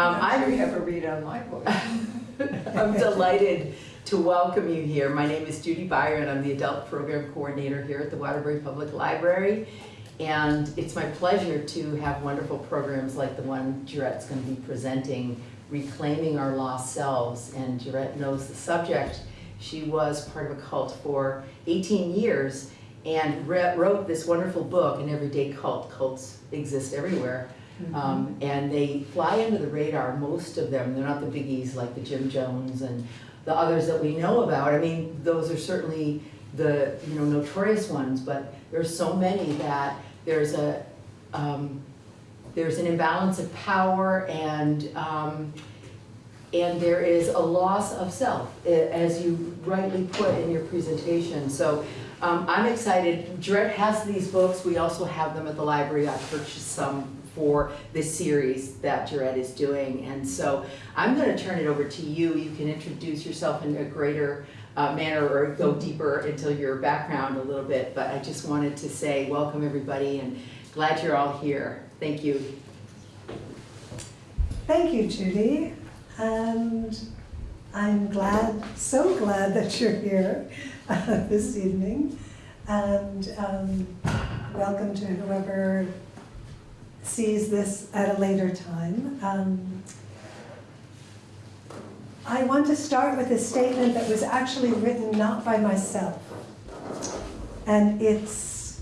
Um, I'm sure you have a read on my book. I'm delighted to welcome you here. My name is Judy Byron. I'm the Adult Program Coordinator here at the Waterbury Public Library. And it's my pleasure to have wonderful programs like the one Gerette's going to be presenting, Reclaiming Our Lost Selves. And Gerette knows the subject. She was part of a cult for 18 years and wrote this wonderful book, An Everyday Cult. Cults exist everywhere. Um, and they fly under the radar, most of them. They're not the biggies like the Jim Jones and the others that we know about. I mean, those are certainly the you know notorious ones, but there's so many that there's a um, there's an imbalance of power and um, and there is a loss of self, eh, as you rightly put in your presentation. So um, I'm excited. Gerette has these books. We also have them at the library. I purchased some for this series that Gerette is doing. And so I'm going to turn it over to you. You can introduce yourself in a greater uh, manner or go deeper into your background a little bit. But I just wanted to say welcome everybody and glad you're all here. Thank you. Thank you, Judy. And I'm glad, so glad that you're here uh, this evening. And um, welcome to whoever sees this at a later time. Um, I want to start with a statement that was actually written not by myself. And it's,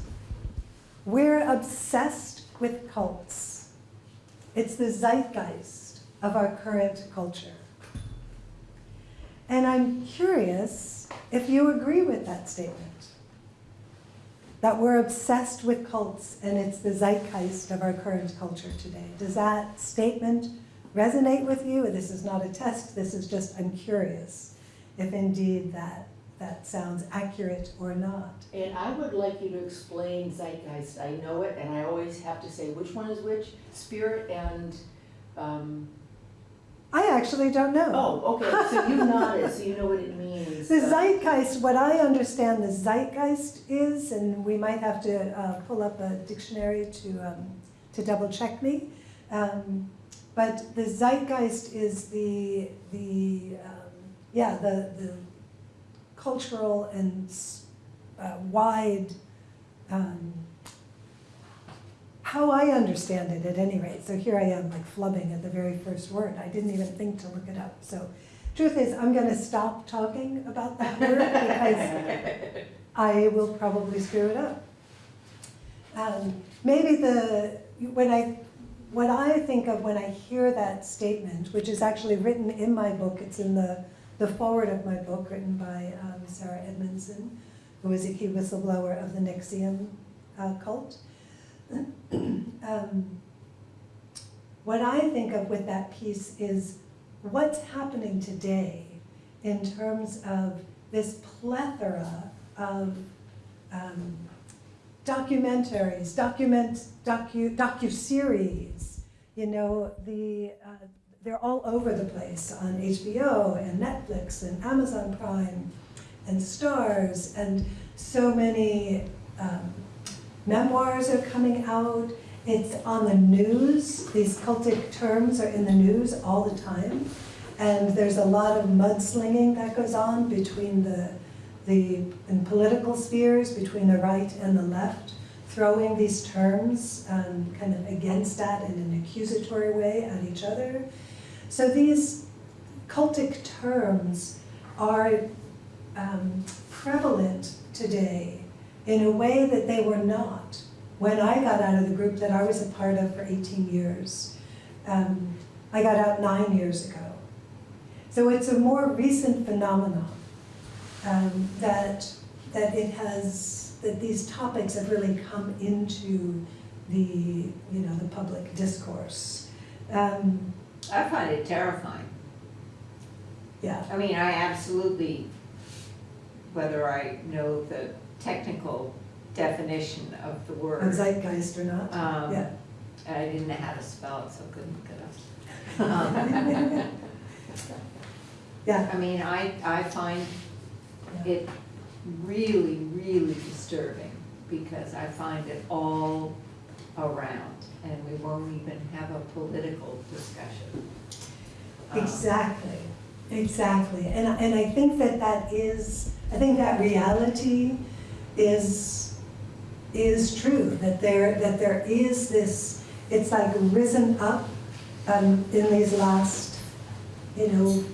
we're obsessed with cults. It's the zeitgeist of our current culture. And I'm curious if you agree with that statement. That we're obsessed with cults and it's the zeitgeist of our current culture today. Does that statement resonate with you? This is not a test, this is just, I'm curious if indeed that, that sounds accurate or not. And I would like you to explain zeitgeist. I know it, and I always have to say which one is which, spirit and, um, I actually don't know. oh, okay, so you nodded, so you know what it means. The zeitgeist, what I understand the zeitgeist is, and we might have to uh, pull up a dictionary to, um, to double check me. Um, but the zeitgeist is the, the um, yeah, the, the cultural and uh, wide, um, how I understand it at any rate. So here I am like flubbing at the very first word. I didn't even think to look it up. So truth is, I'm going to stop talking about that word because I will probably screw it up. Um, maybe the when I what I think of when I hear that statement, which is actually written in my book, it's in the the forward of my book, written by um, Sarah Edmondson, who is a key whistleblower of the NXIVM uh, cult. Um, what I think of with that piece is what's happening today in terms of this plethora of um, documentaries, document, docu, docu-series, you know, the, uh, they're all over the place on HBO and Netflix and Amazon Prime and Starz and so many um, memoirs are coming out. It's on the news. These cultic terms are in the news all the time. And there's a lot of mudslinging that goes on between the, the in political spheres, between the right and the left, throwing these terms um, kind of against that in an accusatory way at each other. So these cultic terms are um, prevalent today in a way that they were not when I got out of the group that I was a part of for 18 years. Um, I got out nine years ago. So it's a more recent phenomenon um, that, that it has, that these topics have really come into the, you know, the public discourse. Um, I find it terrifying. yeah. I mean, I absolutely, whether I know the technical definition of the word, zeitgeist or not, um, yeah. I didn't know how to spell it, so I couldn't look it up. Um, Yeah, I mean, I, I find it really, really disturbing because I find it all around. and we won't even have a political discussion. Um, Exactly, exactly. And, and I think that that is, I think that reality is, is true, that there, that there is this, it's like risen up um, in these last, you know,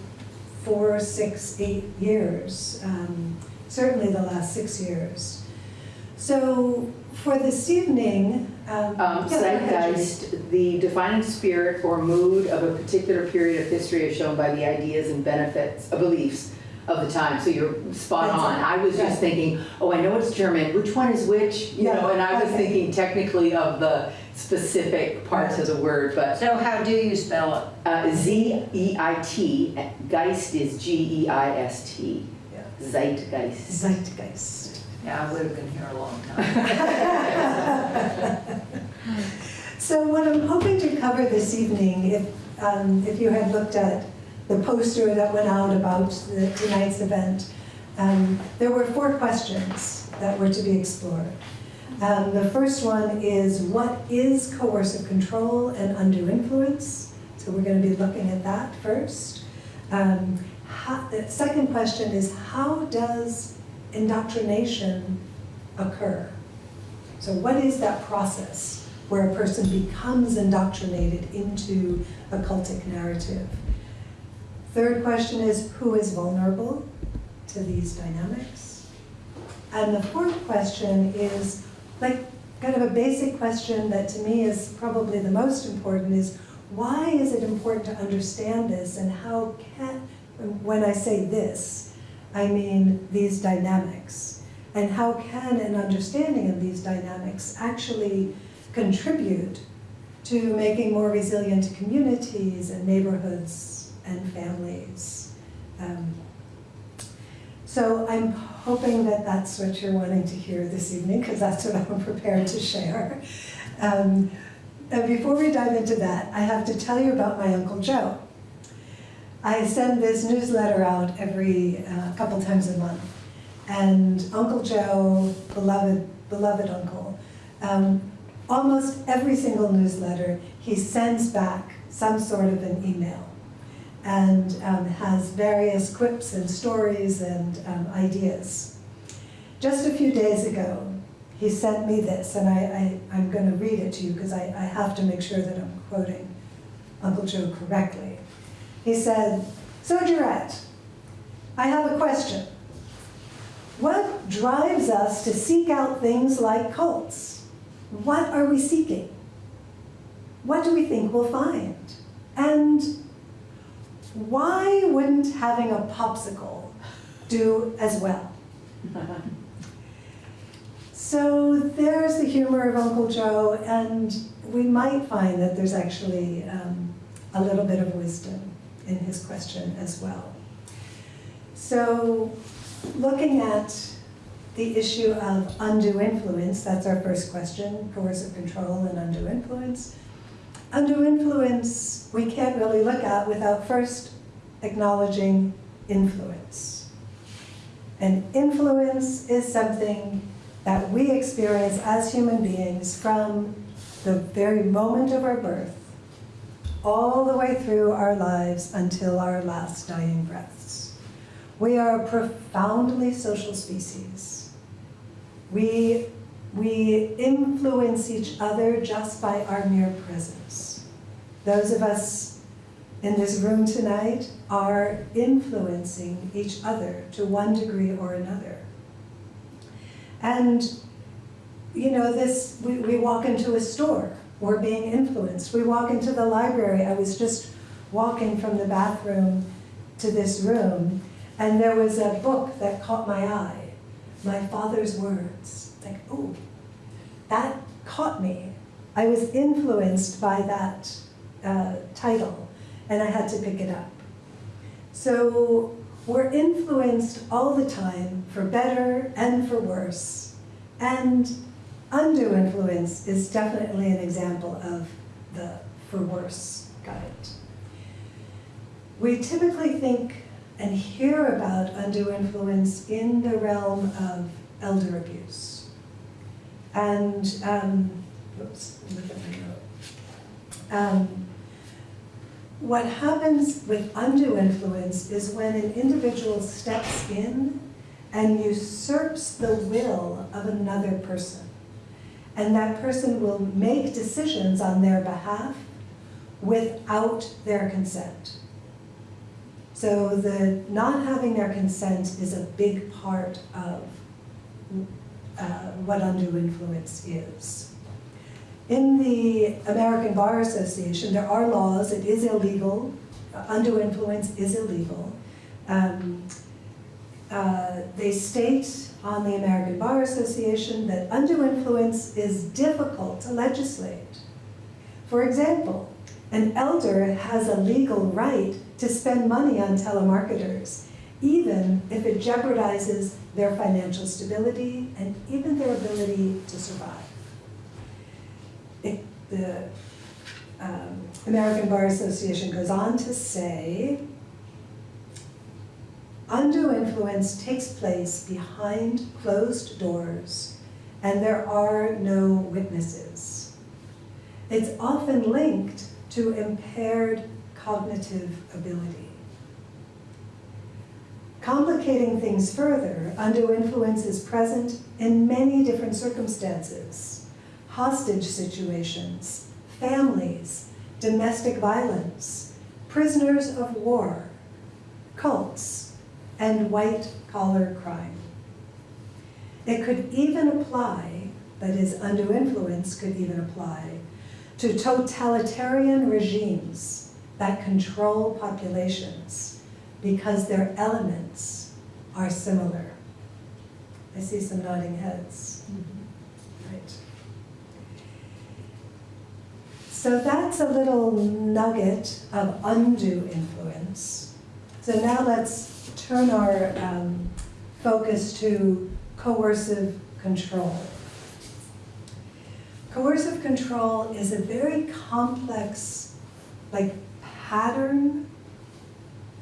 four, six, eight years, um, certainly the last six years. So for this evening, um. Um, yeah, go ahead, Judy. zeitgeist, the defining spirit or mood of a particular period of history is shown by the ideas and benefits, uh, beliefs of the time. So you're spot That's on. I was just thinking, oh, I know it's German, which one is which? You Yeah, know, and I was okay. thinking technically of the specific parts of the word, but So how do you spell it? uh, Z-E-I-T, Geist is G-E-I-S-T. Yeah. Zeitgeist. Zeitgeist. Yeah, I would have been here a long time. So what I'm hoping to cover this evening, if, um, if you had looked at the poster that went out about the, tonight's event, um, there were four questions that were to be explored. Um, the first one is, what is coercive control and undue influence? So we're going to be looking at that first. Um, how, the second question is, how does indoctrination occur? So what is that process where a person becomes indoctrinated into a cultic narrative? Third question is, who is vulnerable to these dynamics? And the fourth question is, like, kind of a basic question that to me is probably the most important is, why is it important to understand this and how can, when I say this, I mean these dynamics. And how can an understanding of these dynamics actually contribute to making more resilient communities and neighborhoods and families? Um, so I'm hoping that that's what you're wanting to hear this evening, because that's what I'm prepared to share. Um, and before we dive into that, I have to tell you about my Uncle Joe. I send this newsletter out every uh, couple times a month. And Uncle Joe, beloved, beloved uncle, um, almost every single newsletter, he sends back some sort of an email and um, has various quips and stories and um, ideas. Just a few days ago, he sent me this, and I, I, I'm going to read it to you because I, I have to make sure that I'm quoting Uncle Joe correctly. He said, So, Gerette, I have a question. What drives us to seek out things like cults? What are we seeking? What do we think we'll find? And why wouldn't having a popsicle do as well? So there's the humor of Uncle Joe, and we might find that there's actually um, a little bit of wisdom in his question as well. So looking at the issue of undue influence, that's our first question, coercive control and undue influence. Undue influence we can't really look at without first acknowledging influence. And influence is something that we experience as human beings from the very moment of our birth all the way through our lives until our last dying breaths. We are a profoundly social species. We, we influence each other just by our mere presence. Those of us in this room tonight are influencing each other to one degree or another. And, you know, this, we, we walk into a store, we're being influenced. We walk into the library. I was just walking from the bathroom to this room, and there was a book that caught my eye, My Father's Words. Like, oh, that caught me. I was influenced by that uh, title, and I had to pick it up. So we're influenced all the time, for better and for worse. And undue influence is definitely an example of the for worse guide. We typically think and hear about undue influence in the realm of elder abuse. And um, oops, look at my note. Um, What happens with undue influence is when an individual steps in and usurps the will of another person. And that person will make decisions on their behalf without their consent. So the not having their consent is a big part of uh, what undue influence is. In the American Bar Association, there are laws, it is illegal, undue influence is illegal. Um, uh, They state on the American Bar Association that undue influence is difficult to legislate. For example, an elder has a legal right to spend money on telemarketers, even if it jeopardizes their financial stability and even their ability to survive. The um, American Bar Association goes on to say, undue influence takes place behind closed doors and there are no witnesses. It's often linked to impaired cognitive ability. Complicating things further, undue influence is present in many different circumstances. Hostage situations, families, domestic violence, prisoners of war, cults, and white-collar crime. It could even apply, that is, undue influence could even apply, to totalitarian regimes that control populations because their elements are similar. I see some nodding heads. Right. So that's a little nugget of undue influence. So now let's turn our um, focus to coercive control. Coercive control is a very complex, like, pattern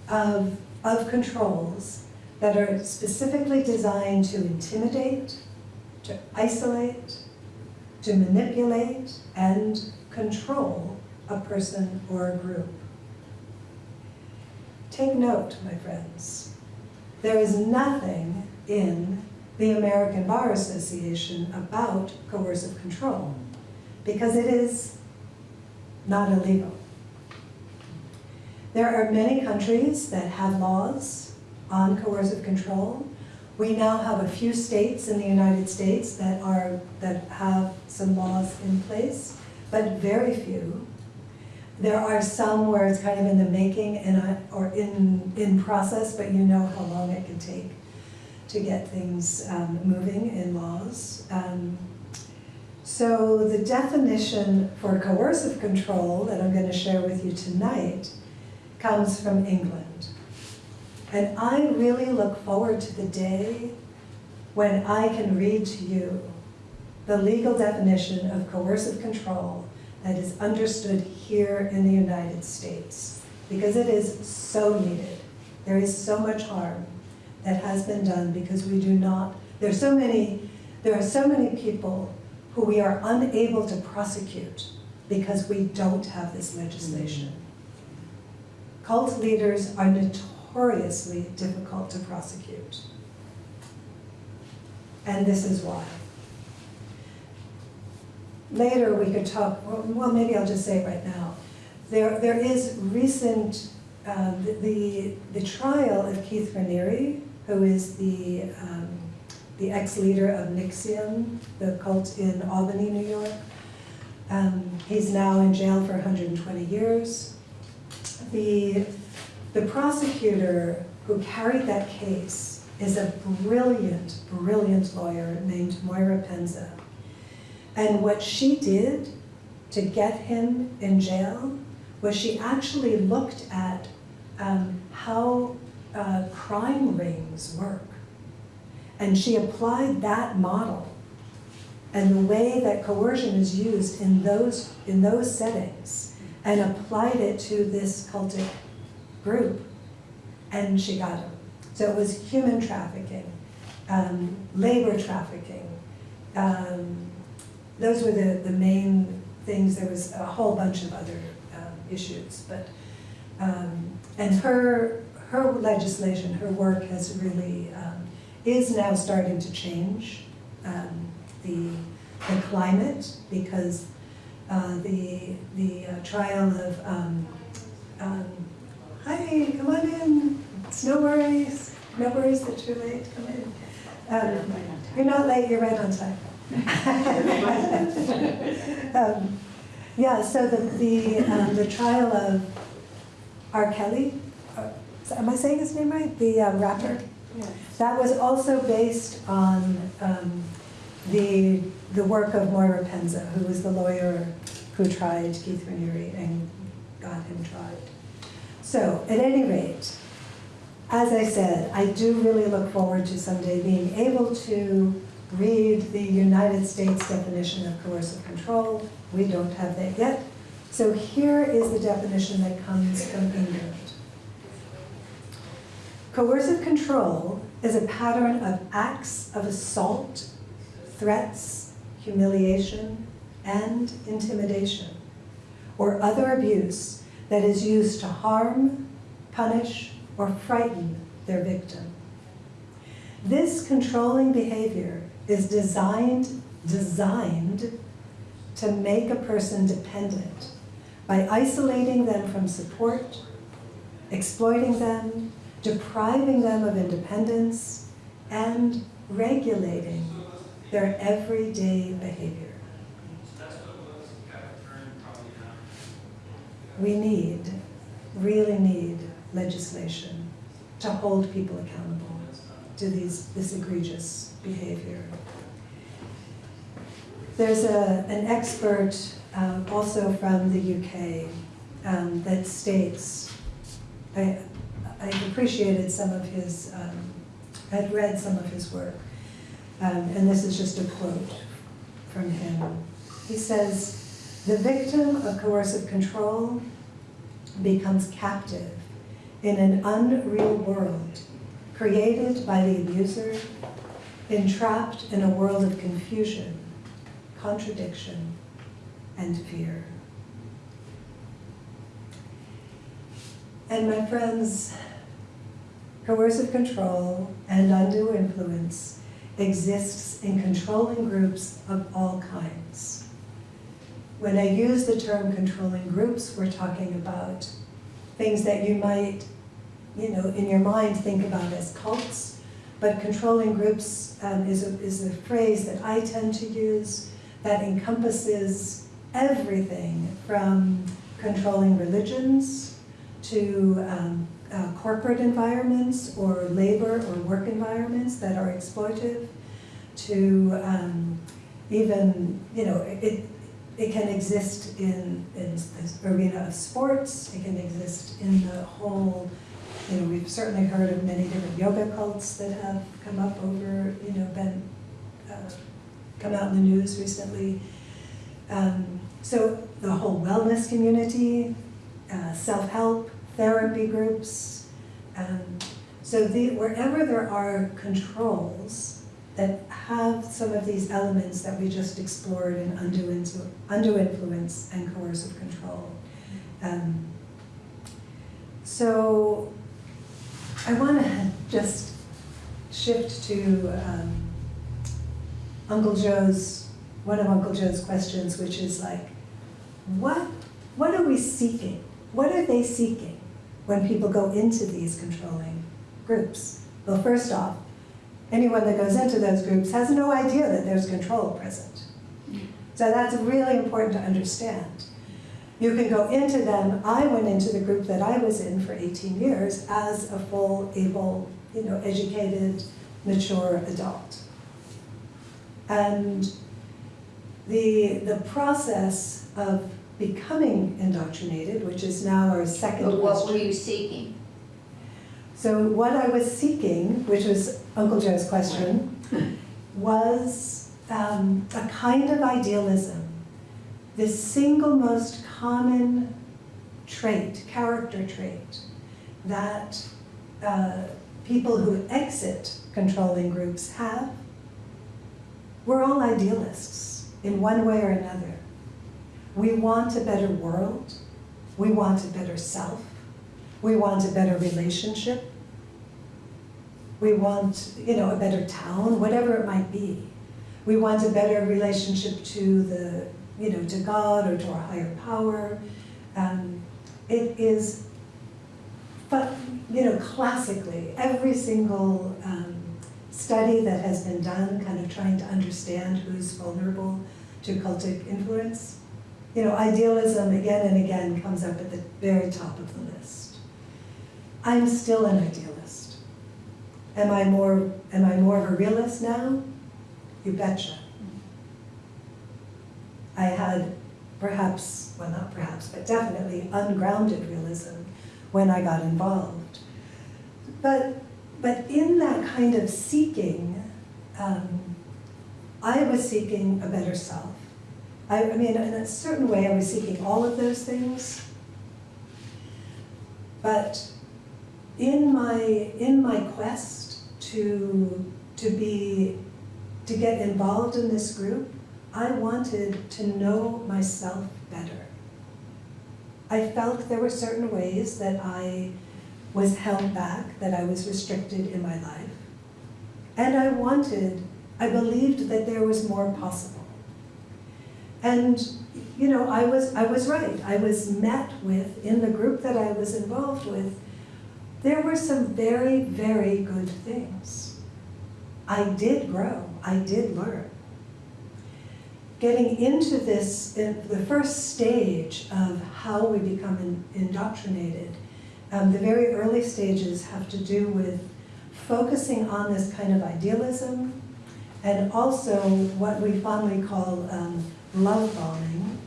of, of controls that are specifically designed to intimidate, to isolate, to manipulate, and control a person or a group. Take note, my friends. There is nothing in the American Bar Association about coercive control because it is not illegal. There are many countries that have laws on coercive control. We now have a few states in the United States that are, that have some laws in place, but very few. There are some where it's kind of in the making and, I- or in, in process, but you know how long it can take to get things um, moving in laws. Um, So the definition for coercive control that I'm going to share with you tonight comes from England. And I really look forward to the day when I can read to you the legal definition of coercive control that is understood here in the United States, because it is so needed. There is so much harm that has been done because we do not, there's so many, there are so many people who we are unable to prosecute because we don't have this legislation. Cult leaders are notoriously difficult to prosecute. And this is why. Later, we could talk, well- maybe I'll just say it right now. There, there is recent, um, the- the, the trial of Keith Raniere, who is the, um, the ex-leader of NXIVM, the cult in Albany, New York. Um, He's now in jail for 120 years. The, the prosecutor who carried that case is a brilliant, brilliant lawyer named Moira Penza. And what she did to get him in jail was she actually looked at um, how uh, crime rings work. And she applied that model and the way that coercion is used in those, in those settings and applied it to this cultic group. And she got him. So it was human trafficking, um, labor trafficking, um, those were the, the main things. There was a whole bunch of other um, issues, but, um, and her, her legislation, her work has really, um, is now starting to change um, the, the climate because uh, the, the uh, trial of, um, um, hi, come on in, it's no worries, no worries that you're late, come in. Um, You're not late, you're right on time. Um, Yeah, so the, the, um, the trial of R. Kelly, uh, am I saying his name right? The um, rapper? That was also based on um, the, the work of Moira Penza, who was the lawyer who tried Keith Raniere and got him tried. So, at any rate, as I said, I do really look forward to someday being able to read the United States definition of coercive control. We don't have that yet. So here is the definition that comes from England. Coercive control is a pattern of acts of assault, threats, humiliation, and intimidation, or other abuse that is used to harm, punish, or frighten their victim. This controlling behavior is designed, designed to make a person dependent by isolating them from support, exploiting them, depriving them of independence, and regulating their everyday behavior. We need, really need legislation to hold people accountable to these, this egregious behavior. There's a, an expert um, also from the UK um, that states, I, I appreciated some of his, um, I'd read some of his work, um, and this is just a quote from him. He says, the victim of coercive control becomes captive in an unreal world created by the abuser, entrapped in a world of confusion, contradiction, and fear. And my friends, coercive control and undue influence exists in controlling groups of all kinds. When I use the term controlling groups, we're talking about things that you might, you know, in your mind think about as cults, but controlling groups um, is, a, is a phrase that I tend to use that encompasses everything from controlling religions to um, uh, corporate environments or labor or work environments that are exploitive to um, even, you know, it, it can exist in, in the arena of sports, it can exist in the whole, you know, we've certainly heard of many different yoga cults that have come up over, you know, been, uh, come out in the news recently. Um, so the whole wellness community, uh, self-help, therapy groups. Um, so the, wherever there are controls that have some of these elements that we just explored in undue, undue influence and coercive control. Um, so I want to just shift to um, Uncle Joe's, one of Uncle Joe's questions, which is like, what, what are we seeking? What are they seeking when people go into these controlling groups? Well, first off, anyone that goes into those groups has no idea that there's control present. So that's really important to understand. You can go into them. I went into the group that I was in for 18 years as a full, able, you know, educated, mature adult. And the, the process of becoming indoctrinated, which is now our second But what were question. you seeking? So what I was seeking, which was Uncle Joe's question, was um, a kind of idealism. The single most common trait, character trait, that uh, people who exit controlling groups have. We're all idealists. in one way or another. We want a better world. We want a better self. We want a better relationship. We want, you know, a better town, whatever it might be. We want a better relationship to the, you know, to God or to our higher power. Um, it is, but, you know, classically, every single um, study that has been done, kind of trying to understand who's vulnerable to cultic influence, you know, idealism again and again comes up at the very top of the list. I'm still an idealist. Am I more, am I more of a realist now? You betcha. I had perhaps, well not perhaps, but definitely ungrounded realism when I got involved. But, but in that kind of seeking, um, I was seeking a better self. I, I mean, in a certain way, I was seeking all of those things. But in my, in my quest to, to be, to get involved in this group, I wanted to know myself better. I felt there were certain ways that I was held back, that I was restricted in my life. And I wanted, I believed that there was more possible. And, you know, I was, I was right. I was met with, in the group that I was involved with, there were some very, very good things. I did grow, I did learn. Getting into this, the first stage of how we become in- indoctrinated, um, the very early stages have to do with focusing on this kind of idealism and also what we fondly call um, love bombing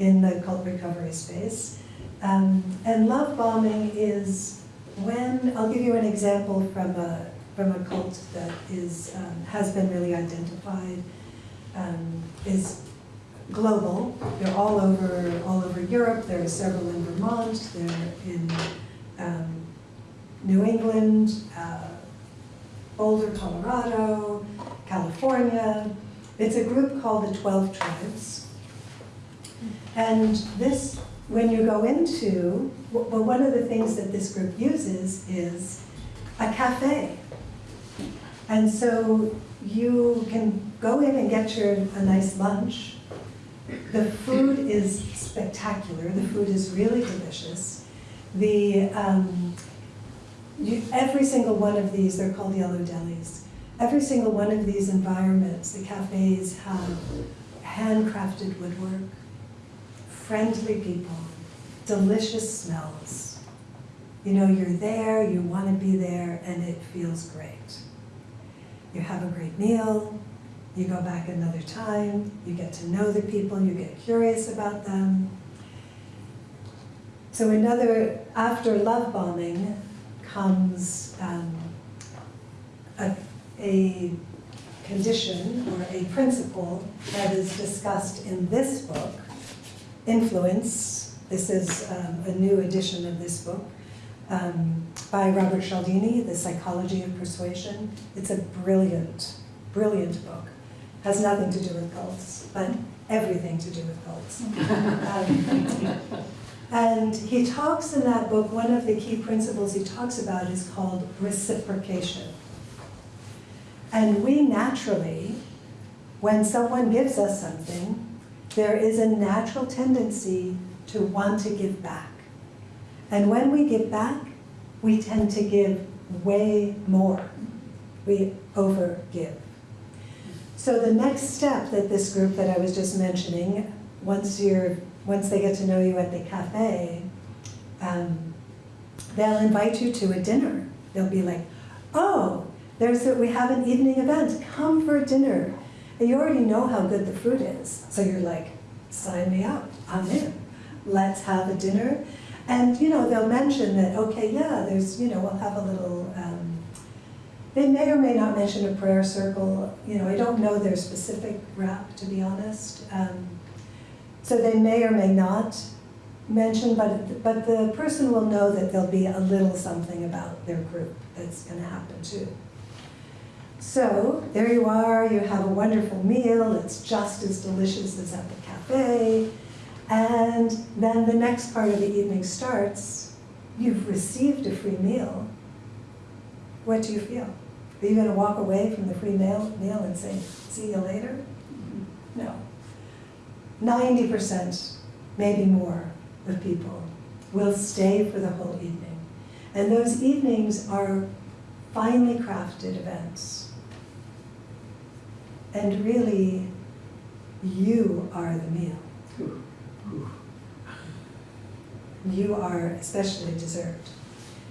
in the cult recovery space. Um, and love bombing is when, I'll give you an example from a, from a cult that is, um, has been really identified, um, is global. They're all over, all over Europe. There are several in Vermont. They're in um, New England, uh, Boulder, Colorado, California. It's a group called the 12 Tribes. And this, when you go into, well, one of the things that this group uses is a cafe. And so you can go in and get your, a nice lunch. The food is spectacular. The food is really delicious. The, um, you, every single one of these, they're called yellow delis. Every single one of these environments, the cafes have handcrafted woodwork, friendly people, delicious smells. You know, you're there, you want to be there, and it feels great. You have a great meal, you go back another time, you get to know the people, you get curious about them. So another, after love bombing comes um, a, a condition or a principle that is discussed in this book, Influence. This is um, a new edition of this book um, by Robert Cialdini, The Psychology of Persuasion. It's a brilliant, brilliant book. Has nothing to do with cults, but everything to do with cults. Um, and he talks in that book, one of the key principles he talks about is called reciprocation. And we naturally, when someone gives us something, there is a natural tendency to want to give back. And when we give back, we tend to give way more. We overgive. So the next step that this group that I was just mentioning, once you're, once they get to know you at the cafe, um, they'll invite you to a dinner. They'll be like, oh, there's a, we have an evening event. Come for dinner. And you already know how good the food is. So you're like, sign me up. I'm in. Let's have a dinner. And, you know, they'll mention that, okay, yeah, there's, you know, we'll have a little, um, they may or may not mention a prayer circle. You know, I don't know their specific rap, to be honest. Um, so they may or may not mention, but, but the person will know that there'll be a little something about their group that's going to happen too. So there you are, you have a wonderful meal, it's just as delicious as at the cafe. And then the next part of the evening starts, you've received a free meal. What do you feel? Are you gonna walk away from the free meal, meal and say, see you later? No. Ninety percent, maybe more, of people will stay for the whole evening. And those evenings are finely crafted events. And really, you are the meal. You are especially deserved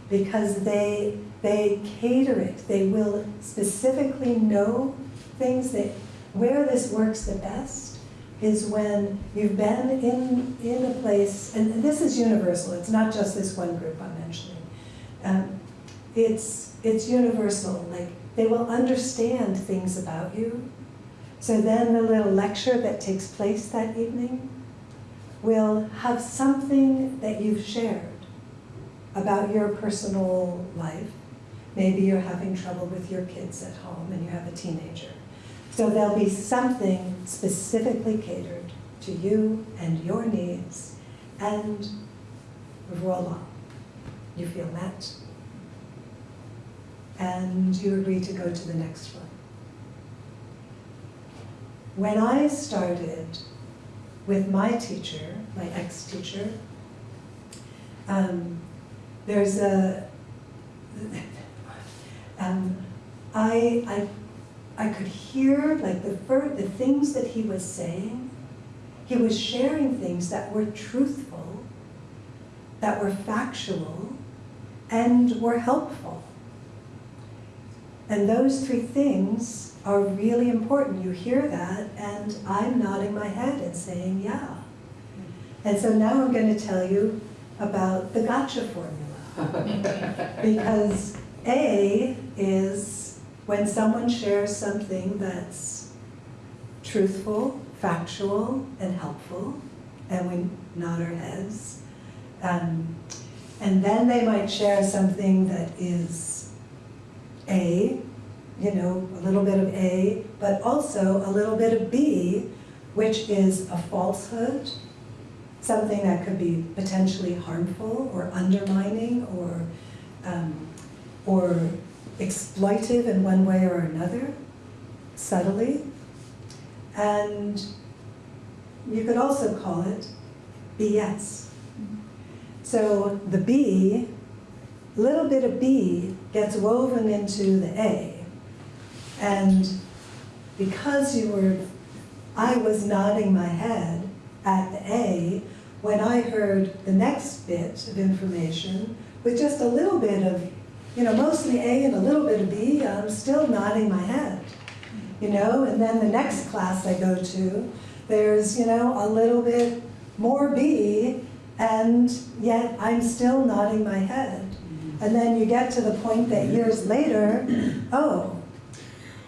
Because they, they cater it. They will specifically know things that, where this works the best is when you've been in, in a place, and this is universal, it's not just this one group I'm mentioning. Um, it's, it's universal, like, they will understand things about you. So then the little lecture that takes place that evening will have something that you've shared about your personal life. Maybe you're having trouble with your kids at home and you have a teenager. So there'll be something specifically catered to you and your needs, and voila, you feel met. And you agree to go to the next one. When I started with my teacher, my ex-teacher, um, there's a, um, I, I I could hear like the fir- the things that he was saying. He was sharing things that were truthful, that were factual, and were helpful. And those three things are really important. You hear that, and I'm nodding my head and saying, yeah. And so now I'm going to tell you about the gotcha formula. because A is when someone shares something that's truthful, factual, and helpful, and we nod our heads, um, and then they might share something that is A, you know, a little bit of A, but also a little bit of B, which is a falsehood, something that could be potentially harmful or undermining or, um, or exploitive in one way or another, subtly. And you could also call it BS. So the B, little bit of B gets woven into the A. And because you were, I was nodding my head at the A, when I heard the next bit of information with just a little bit of you know, mostly A and a little bit of B, I'm still nodding my head, you know, and then the next class I go to, there's, you know, a little bit more B, and yet I'm still nodding my head. And then you get to the point that years later, oh,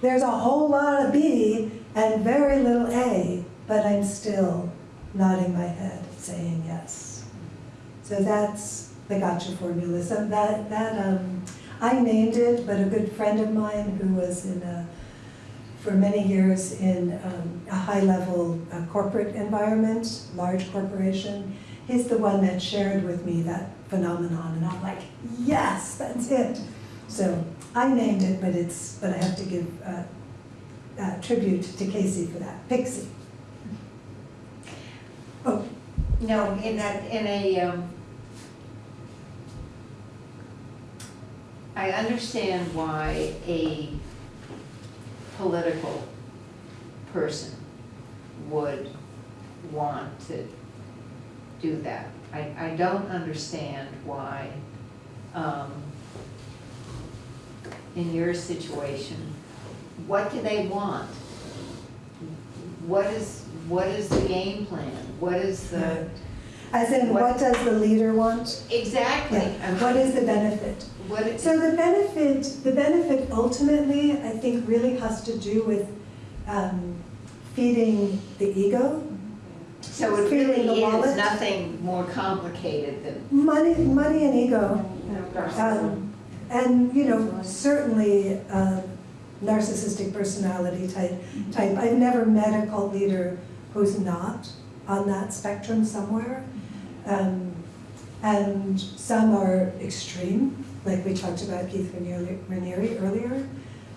there's a whole lot of B and very little A, but I'm still nodding my head, saying yes. So that's the gotcha formula. So that, that um, I named it, but a good friend of mine who was in a, for many years in um, a high-level uh, corporate environment, large corporation, he's the one that shared with me that phenomenon, and I'm like, yes, that's it. So I named it, but it's, but I have to give uh, uh, tribute to Casey for that. Pixie. Oh, No, in that, in a, um, I understand why a political person would want to do that. I, I don't understand why, um, in your situation, what do they want? What is, what is the game plan? What is the, as in, what does the leader want? exactly? Yeah. What is the benefit? What So the benefit, the benefit ultimately, I think, really has to do with um, feeding the ego. So it really the is wallet? nothing more complicated than, Money, money and ego. Um, And, you know, certainly, uh, narcissistic personality type, type. I've never met a cult leader who's not on that spectrum somewhere. Um, and some are extreme, like we talked about Keith Raniere Raniere earlier.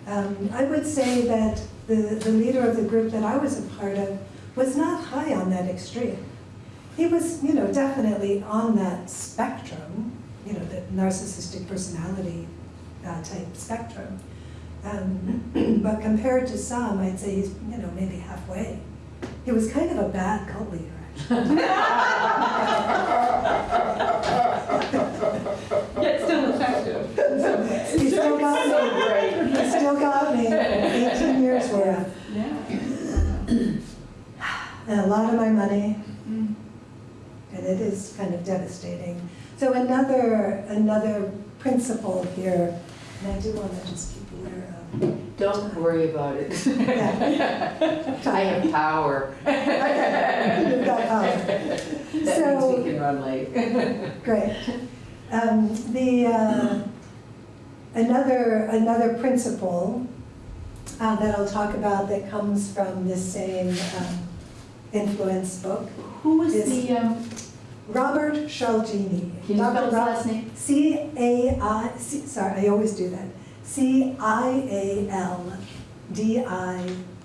Um, I would say that the, the leader of the group that I was a part of was not high on that extreme. He was, you know, definitely on that spectrum, you know, the narcissistic personality uh, type spectrum. Um, but compared to some, I'd say he's, you know, maybe halfway. He was kind of a bad cult leader, actually. Yet still effective. He still got me. He still got me. 18 years worth. Yeah. And a lot of my money, Mm. and it is kind of devastating. So another, another principle here, and I do want to just keep aware of. Don't worry about it. Yeah. I have power. You've got power. That means So- we can run late. Great. Um, the, uh, another, another principle uh, that I'll talk about that comes from this same um, influence book, Who was the, um, Robert Cialdini. can you spell his last name? C A I, C- sorry, I always do that. C I A L D I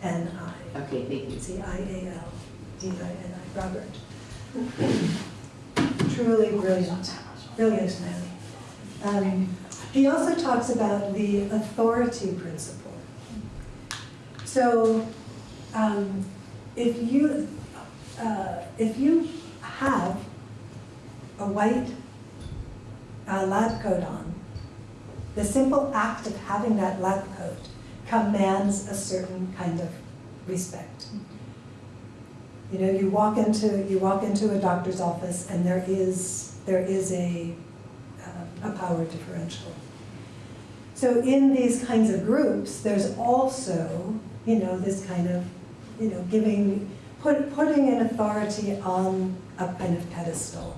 N I. Okay, thank you. C I A L D I N I, Robert. Truly brilliant, brilliant man. Um, He also talks about the authority principle. So, um, if you, uh, if you have a white uh, lab coat on, the simple act of having that lab coat commands a certain kind of respect. You know, you walk into, you walk into a doctor's office and there is, there is a, uh, a power differential. So in these kinds of groups, there's also, you know, this kind of, you know, giving, put, putting an authority on a kind of pedestal.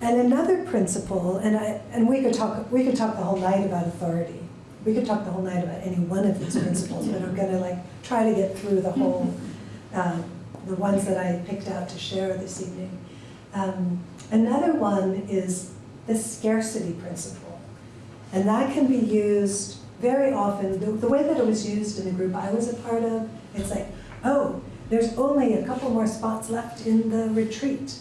And another principle, and I, and we could talk, we could talk the whole night about authority. We could talk the whole night about any one of these principles, but I'm gonna like try to get through the whole, um, the ones that I picked out to share this evening. Um, another one is the scarcity principle. And that can be used very often, the, the way that it was used in the group I was a part of, it's like, oh, there's only a couple more spots left in the retreat.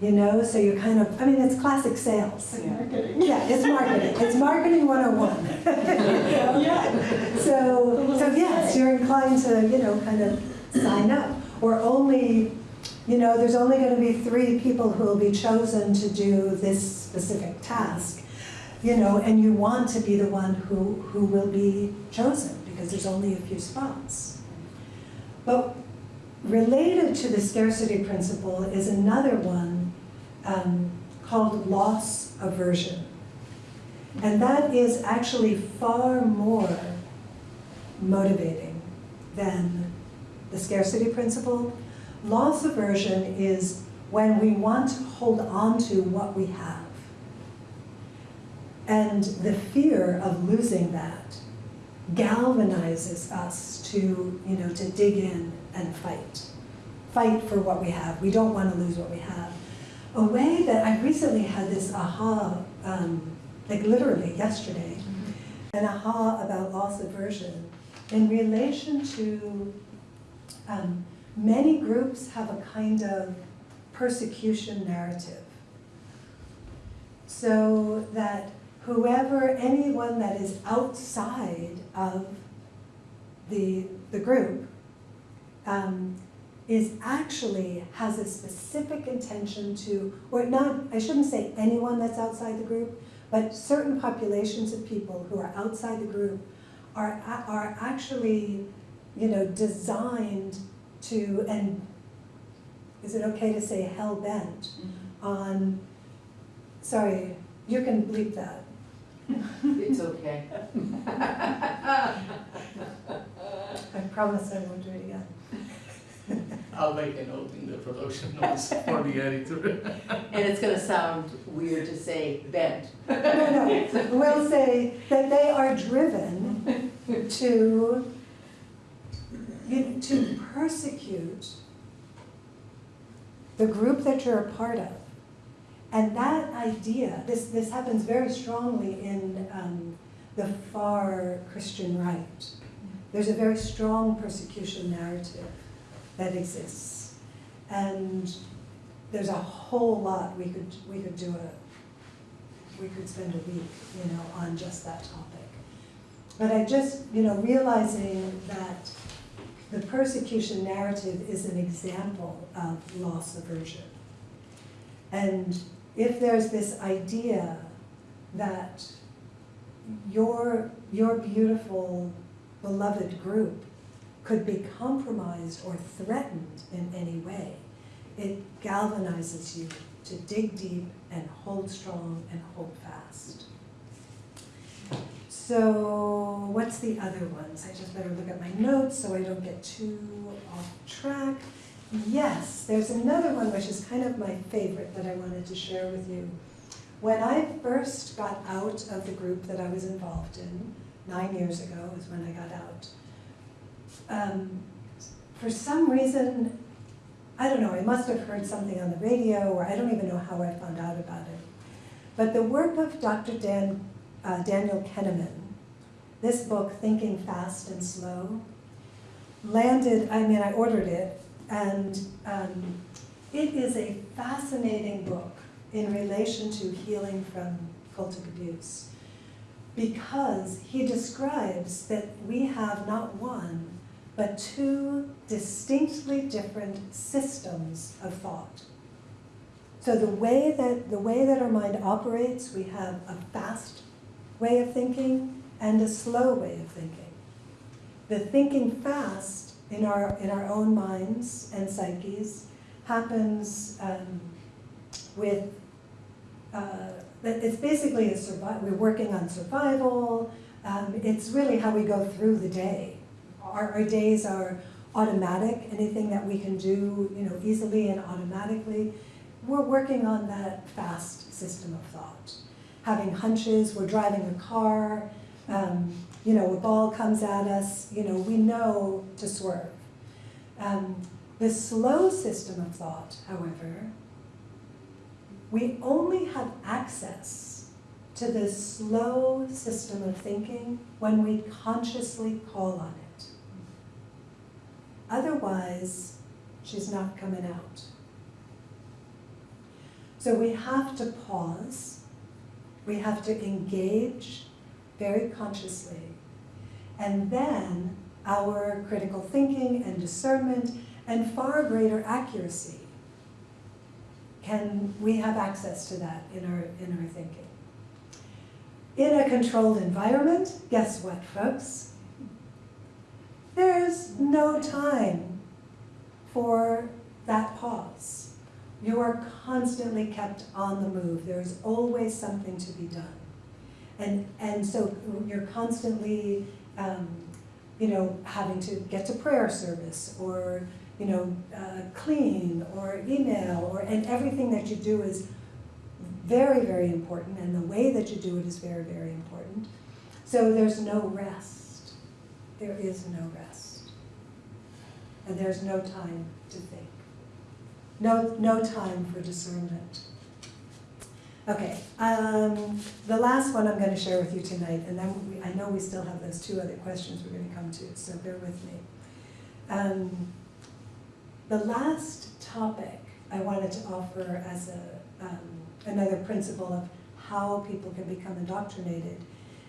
You know, so you're kind of, I mean, it's classic sales. Marketing. Yeah, it's marketing. It's marketing 101. Yeah. So, so yes, you're inclined to, you know, kind of sign up. Or only, you know, there's only going to be three people who will be chosen to do this specific task. You know, and you want to be the one who, who will be chosen because there's only a few spots. But related to the scarcity principle is another one um, called loss aversion. And that is actually far more motivating than the scarcity principle. Loss aversion is when we want to hold on to what we have. And the fear of losing that galvanizes us to, you know, to dig in and fight. Fight for what we have. We don't want to lose what we have. A way that I recently had this aha, um, like literally yesterday, an aha about loss aversion in relation to um, many groups have a kind of persecution narrative. So that whoever, anyone that is outside of the, the group um, is actually has a specific intention to, or not, I shouldn't say anyone that's outside the group, but certain populations of people who are outside the group are, are actually, you know, designed to, and is it okay to say hell bent on, sorry, you can bleep that. It's okay. I promise I won't do it again. I'll make a note in the production notes for the editor. And it's gonna sound weird to say bent. No, no, we'll say that they are driven to, you know, to persecute the group that you're a part of. And that idea, this, this happens very strongly in um, the far Christian right. There's a very strong persecution narrative that exists. And there's a whole lot we could, we could do a, we could spend a week, you know, on just that topic. But I just, you know, realizing that the persecution narrative is an example of loss aversion. And if there's this idea that your, your beautiful, beloved group could be compromised or threatened in any way, it galvanizes you to dig deep and hold strong and hold fast. So what's the other ones? I just better look at my notes so I don't get too off track. Yes, there's another one which is kind of my favorite that I wanted to share with you. When I first got out of the group that I was involved in, nine years ago is when I got out, um, for some reason, I don't know, I must have heard something on the radio, or I don't even know how I found out about it. But the work of Dr. Dan, uh, Daniel Kahneman, this book, Thinking Fast and Slow, landed, I mean, I ordered it, and um, it is a fascinating book in relation to healing from cultic abuse. Because he describes that we have not one, but two distinctly different systems of thought. So the way that the way that our mind operates, we have a fast way of thinking and a slow way of thinking. The thinking fast in our in our own minds and psyches happens um, with uh, it's basically a survival. We're working on survival. Um, it's really how we go through the day. Our, our days are automatic. Anything that we can do, you know, easily and automatically. We're working on that fast system of thought. Having hunches. We're driving a car. Um, you know, a ball comes at us. You know, we know to swerve. Um, the slow system of thought, however, we only have access to this slow system of thinking when we consciously call on it. Otherwise, she's not coming out. So we have to pause, we have to engage very consciously, and then our critical thinking and discernment and far greater accuracy can we have access to that in our in our thinking. In a controlled environment, guess what, folks? There's no time for that pause. You are constantly kept on the move. There's always something to be done. And, and so you're constantly, um, you know, having to get to prayer service or, you know, uh, clean or email or, and everything that you do is very, very important. And the way that you do it is very, very important. So there's no rest. There is no rest. And there's no time to think. No, no time for discernment. Okay, um, the last one I'm going to share with you tonight, and then we, I know we still have those two other questions we're going to come to, so bear with me. Um, the last topic I wanted to offer as a, um, another principle of how people can become indoctrinated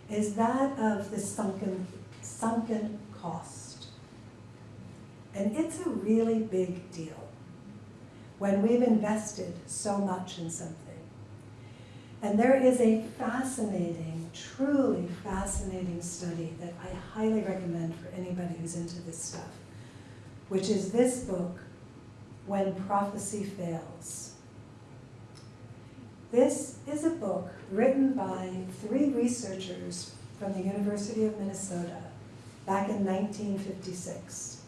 is that of the sunken, sunken cost. And it's a really big deal when we've invested so much in something. And there is a fascinating, truly fascinating study that I highly recommend for anybody who's into this stuff, which is this book, When Prophecy Fails. This is a book written by three researchers from the University of Minnesota back in 1956.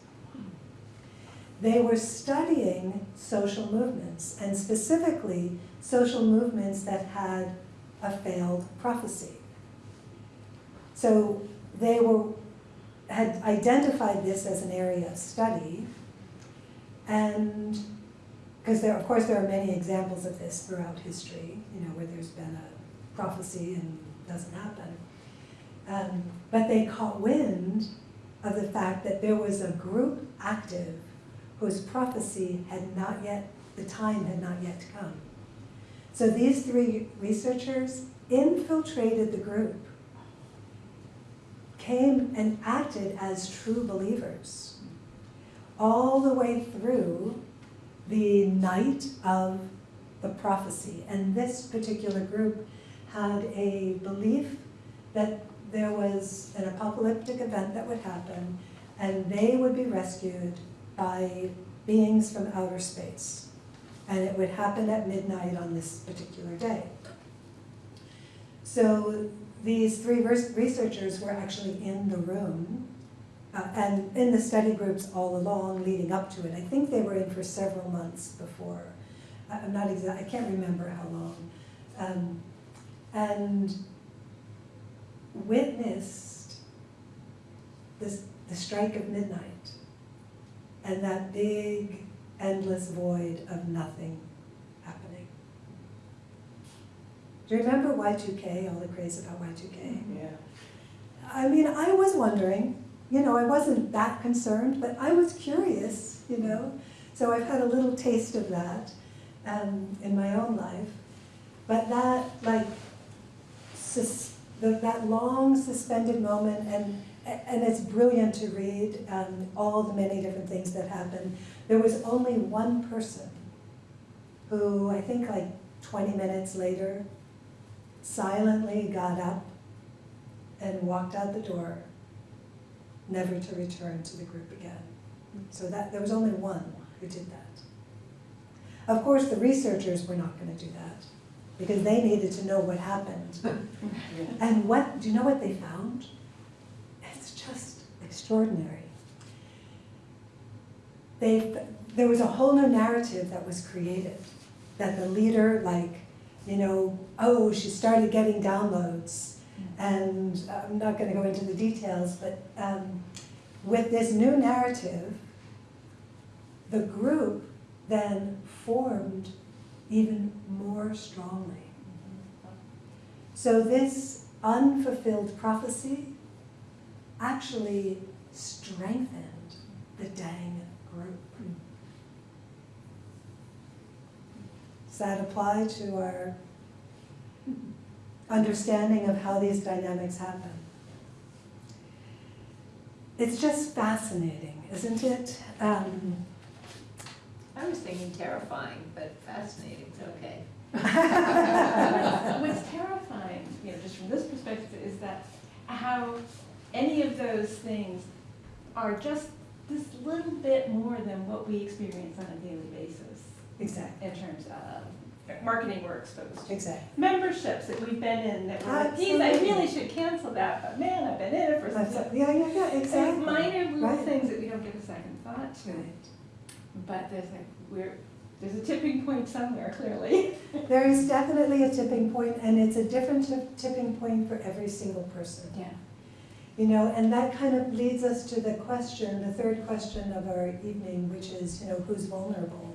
They were studying social movements, and specifically social movements that had a failed prophecy. So they were had identified this as an area of study. And, because there, of course, there are many examples of this throughout history, you know, where there's been a prophecy and doesn't happen. Um, but they caught wind of the fact that there was a group active whose prophecy had not yet, the time had not yet come. So these three researchers infiltrated the group, came and acted as true believers all the way through the night of the prophecy. And this particular group had a belief that there was an apocalyptic event that would happen and they would be rescued by beings from outer space. And it would happen at midnight on this particular day. So these three researchers were actually in the room uh, and in the study groups all along leading up to it. I think they were in for several months before. I'm not exact, I can't remember how long. Um, and witnessed this, the strike of midnight and that big, endless void of nothing happening. Do you remember Y2K, all the craze about Y2K? Yeah. I mean, I was wondering, you know, I wasn't that concerned, but I was curious, you know? So I've had a little taste of that um, in my own life. But that, like, sus- the, that long suspended moment, and, and it's brilliant to read um, all the many different things that happened. There was only one person who, I think like 20 minutes later, silently got up and walked out the door, never to return to the group again. So that, there was only one who did that. Of course, the researchers were not gonna do that, because they needed to know what happened. And what, do you know what they found? Extraordinary. They, there was a whole new narrative that was created, that the leader, like, you know, oh, she started getting downloads. And I'm not gonna go into the details, but um, with this new narrative, the group then formed even more strongly. So this unfulfilled prophecy actually strengthened the dang group. Does that apply to our understanding of how these dynamics happen? It's just fascinating, isn't it? Um, I was thinking terrifying, but fascinating, okay. What's terrifying, you know, just from this perspective, is that how any of those things are just this little bit more than what we experience on a daily basis exactly, in terms of marketing we're exposed to. exactly. Memberships that we've been in that we're like, geez, I really should cancel that, but man, I've been in it for That's- some Yeah, yeah, yeah, It's exactly. minor little Right. things that we don't give a second thought to. Right. But there's like, we're, there's a tipping point somewhere, clearly. There is definitely a tipping point, and it's a different tipping point for every single person. Yeah. You know, and that kind of leads us to the question, the third question of our evening, which is, you know, who's vulnerable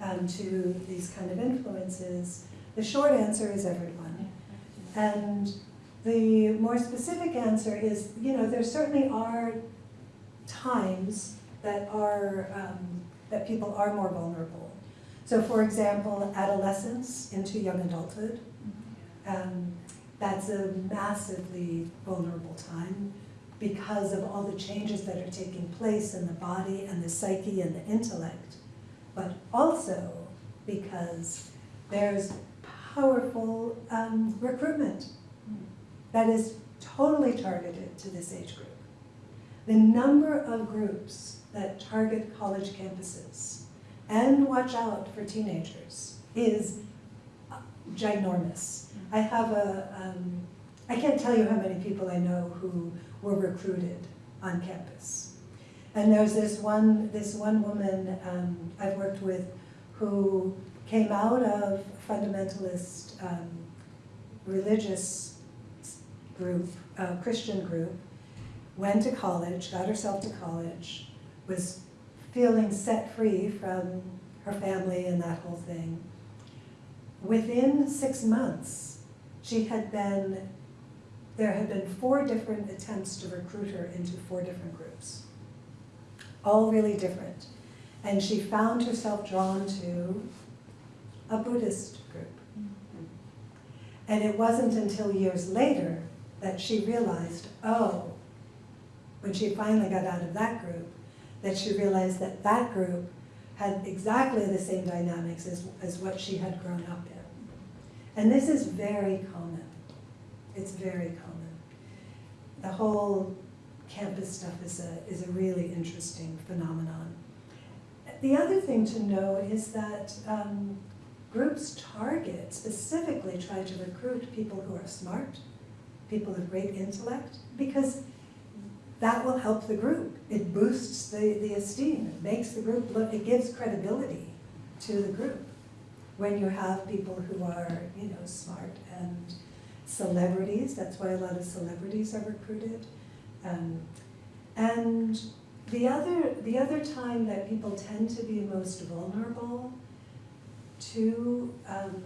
um, to these kind of influences? The short answer is everyone. And the more specific answer is, you know, there certainly are times that are, um, that people are more vulnerable. So for example, adolescence into young adulthood, um, that's a massively vulnerable time because of all the changes that are taking place in the body and the psyche and the intellect, but also because there's powerful um, recruitment that is totally targeted to this age group. The number of groups that target college campuses and watch out for teenagers is ginormous. I have a, um, I can't tell you how many people I know who were recruited on campus. And there's this one, this one woman um, I've worked with who came out of fundamentalist um, religious group, uh, Christian group, went to college, got herself to college, was feeling set free from her family and that whole thing. Within six months, she had been, there had been four different attempts to recruit her into four different groups. All really different. And she found herself drawn to a Buddhist group. And it wasn't until years later that she realized, oh, when she finally got out of that group, that she realized that that group had exactly the same dynamics as, as what she had grown up in. And this is very common. It's very common. The whole campus stuff is a, is a really interesting phenomenon. The other thing to know is that um, groups target, specifically try to recruit people who are smart, people of great intellect, because that will help the group. It boosts the, the esteem, it makes the group look, it gives credibility to the group. When you have people who are, you know, smart and celebrities, that's why a lot of celebrities are recruited. Um, and the other, the other time that people tend to be most vulnerable to um,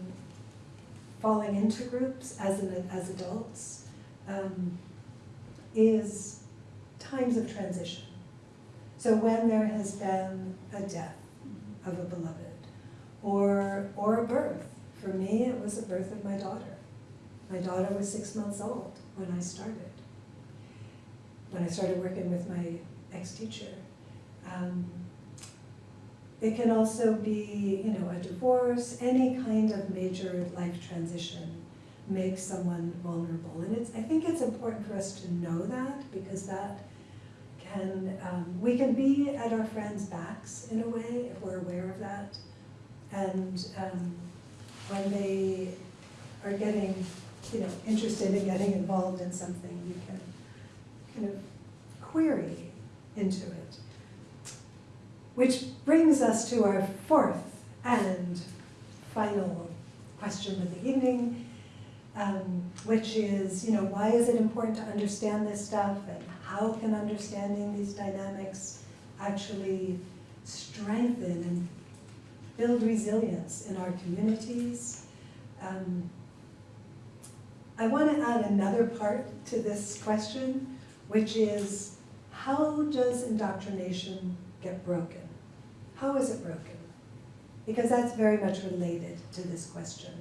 falling into groups as, an, as adults um, is times of transition. So when there has been a death of a beloved, or, or a birth. For me, it was the birth of my daughter. My daughter was six months old when I started. When I started working with my ex-teacher. Um, it can also be, you know, a divorce, any kind of major life transition makes someone vulnerable. And it's, I think it's important for us to know that because that can, um, we can be at our friends' backs in a way if we're aware of that. And um, when they are getting, you know, interested in getting involved in something, you can kind of query into it. Which brings us to our fourth and final question of the evening, um, which is, you know, why is it important to understand this stuff and how can understanding these dynamics actually strengthen and build resilience in our communities? Um, I want to add another part to this question, which is how does indoctrination get broken? How is it broken? Because that's very much related to this question.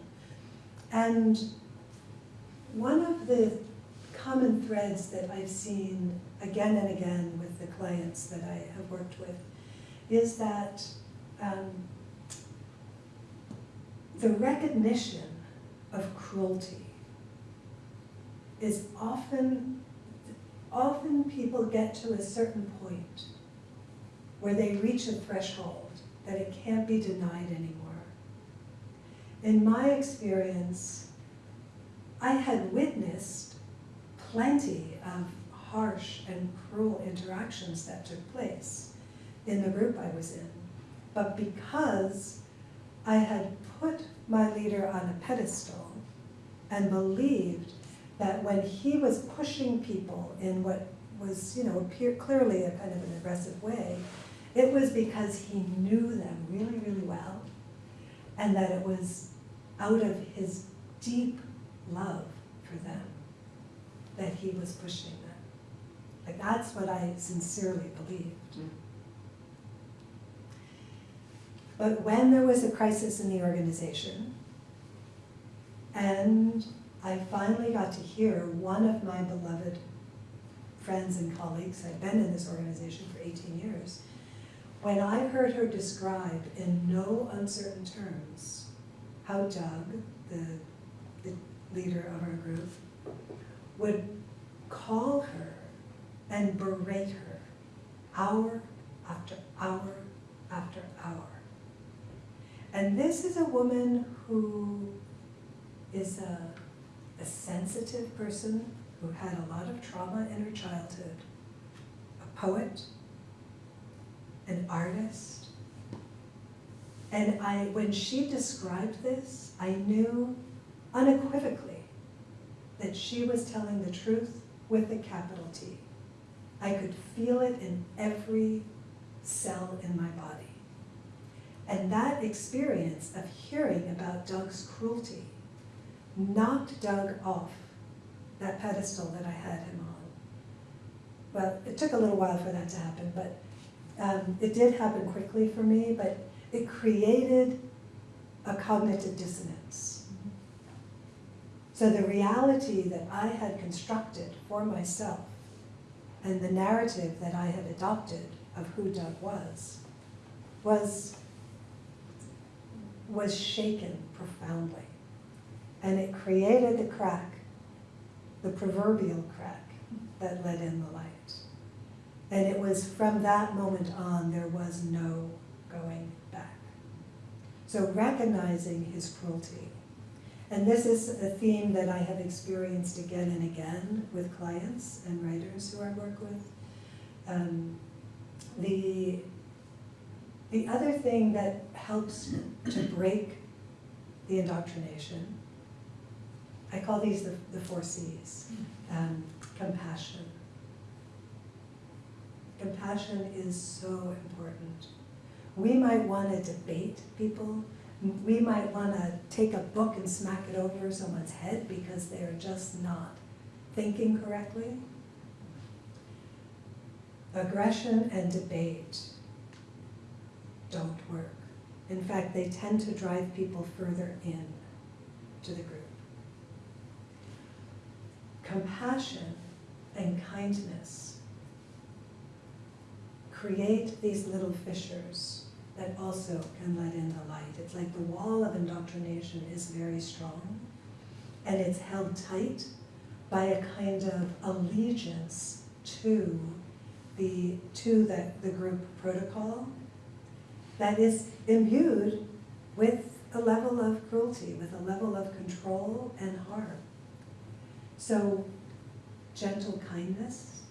And one of the common threads that I've seen again and again with the clients that I have worked with is that um, the recognition of cruelty is often, often people get to a certain point where they reach a threshold that it can't be denied anymore. In my experience, I had witnessed plenty of harsh and cruel interactions that took place in the group I was in. But because I had put my leader on a pedestal and believed that when he was pushing people in what was, you know, appear, clearly a kind of an aggressive way, it was because he knew them really, really well, and that it was out of his deep love for them that he was pushing them. Like that's what I sincerely believed. Mm. But when there was a crisis in the organization, and I finally got to hear one of my beloved friends and colleagues, I've been in this organization for 18 years, when I heard her describe in no uncertain terms how Doug, the, the leader of our group, would call her and berate her hour after hour after hour. And this is a woman who is a, a sensitive person who had a lot of trauma in her childhood, a poet, an artist. And I, when she described this, I knew unequivocally that she was telling the truth with a capital T. I could feel it in every cell in my body. And that experience of hearing about Doug's cruelty knocked Doug off that pedestal that I had him on. Well, it took a little while for that to happen, but um, it did happen quickly for me, but it created a cognitive dissonance. So the reality that I had constructed for myself and the narrative that I had adopted of who Doug was, was, was shaken profoundly. And it created the crack, the proverbial crack that let in the light. And it was from that moment on, there was no going back. So recognizing his cruelty. And this is a theme that I have experienced again and again with clients and writers who I work with. Um, the, the other thing that helps to break the indoctrination, I call these the, the four C's. Um, compassion. Compassion is so important. We might want to debate people. We might want to take a book and smack it over someone's head because they're just not thinking correctly. Aggression and debate don't work. In fact, they tend to drive people further in to the group. Compassion and kindness create these little fissures that also can let in the light. It's like the wall of indoctrination is very strong and it's held tight by a kind of allegiance to the to the, the group protocol that is imbued with a level of cruelty, with a level of control and harm. So gentle kindness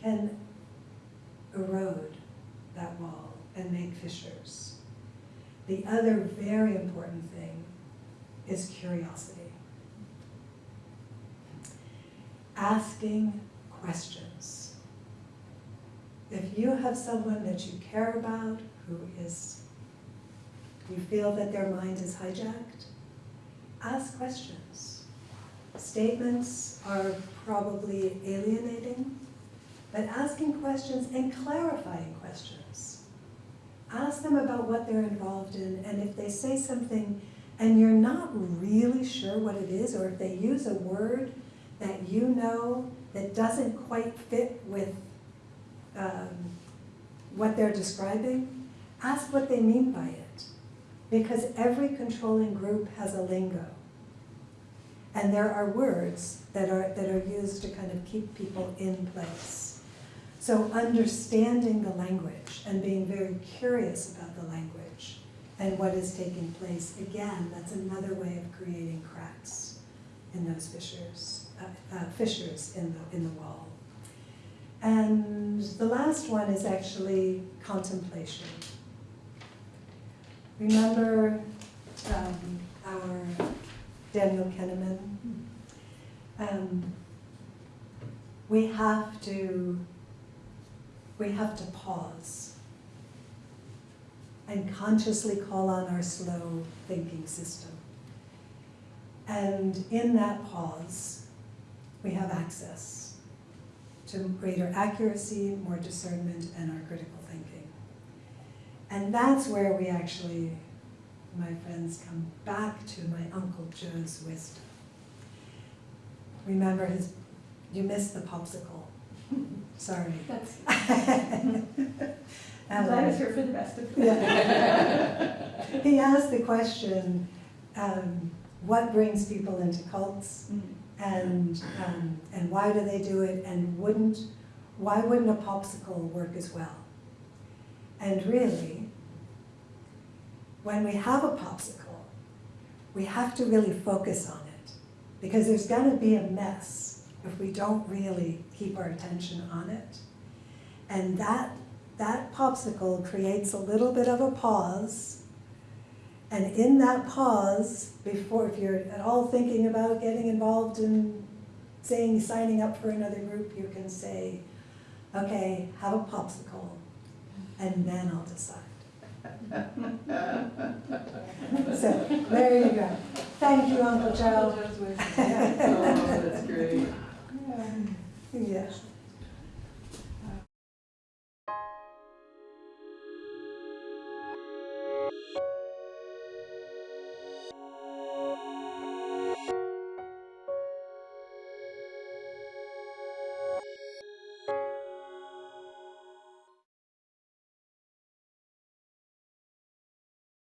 can erode that wall and make fissures. The other very important thing is curiosity. Asking questions. If you have someone that you care about who is, you feel that their mind is hijacked, ask questions. Statements are probably alienating, but asking questions and clarifying questions. Ask them about what they're involved in, and if they say something and you're not really sure what it is, or if they use a word that you know that doesn't quite fit with um, what they're describing, ask what they mean by it. Because every controlling group has a lingo. And there are words that are, that are used to kind of keep people in place. So understanding the language and being very curious about the language and what is taking place, again, that's another way of creating cracks in those fissures, uh, uh, fissures in the, in the wall. And the last one is actually contemplation. Remember um, our Daniel Kahneman? Um, we have to, we have to pause and consciously call on our slow thinking system. And in that pause, we have access to greater accuracy, more discernment, and our critical thinking. And that's where we actually, my friends, come back to my Uncle Joe's wisdom. Remember his, you missed the popsicle. Sorry. That's, Um, I'm glad it's here for the rest of. He asked the question, um, what brings people into cults? Mm. And um, and why do they do it? And wouldn't why wouldn't a popsicle work as well? And really when we have a popsicle we have to really focus on it. Because there's going to be a mess if we don't really keep our attention on it. And that that popsicle creates a little bit of a pause and in that pause, before, if you're at all thinking about getting involved in saying, signing up for another group, you can say, okay, have a popsicle, and then I'll decide. So, there you go. Thank you, Uncle Joe. Oh, that's great. Yeah.